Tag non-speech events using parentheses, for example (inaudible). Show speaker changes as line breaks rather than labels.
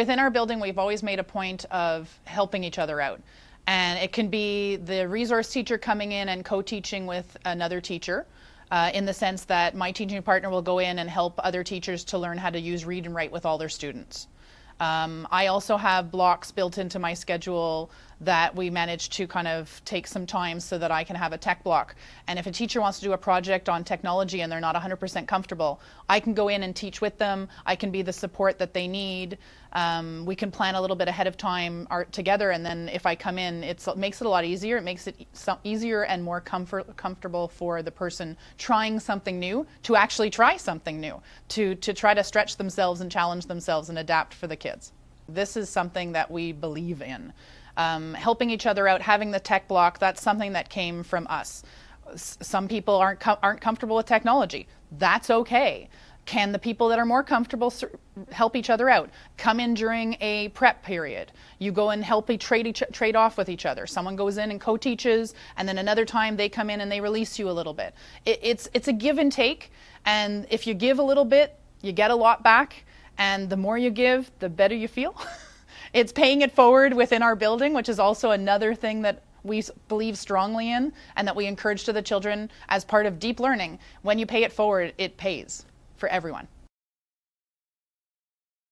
within our building, we've always made a point of helping each other out. And it can be the resource teacher coming in and co-teaching with another teacher. Uh, in the sense that my teaching partner will go in and help other teachers to learn how to use read and write with all their students. Um, I also have blocks built into my schedule that we manage to kind of take some time so that I can have a tech block. And if a teacher wants to do a project on technology and they're not 100% comfortable, I can go in and teach with them. I can be the support that they need. Um, we can plan a little bit ahead of time art together and then if I come in, it makes it a lot easier. It makes it easier and more comfort, comfortable for the person trying something new to actually try something new, to, to try to stretch themselves and challenge themselves and adapt for the kids. This is something that we believe in. Um, helping each other out, having the tech block, that's something that came from us. S some people aren't, com aren't comfortable with technology. That's okay. Can the people that are more comfortable help each other out? Come in during a prep period. You go and help trade, each, trade off with each other. Someone goes in and co-teaches, and then another time they come in and they release you a little bit. It, it's, it's a give and take, and if you give a little bit, you get a lot back, and the more you give, the better you feel. (laughs) it's paying it forward within our building, which is also another thing that we believe strongly in and that we encourage to the children as part of deep learning. When you pay it forward, it pays for everyone.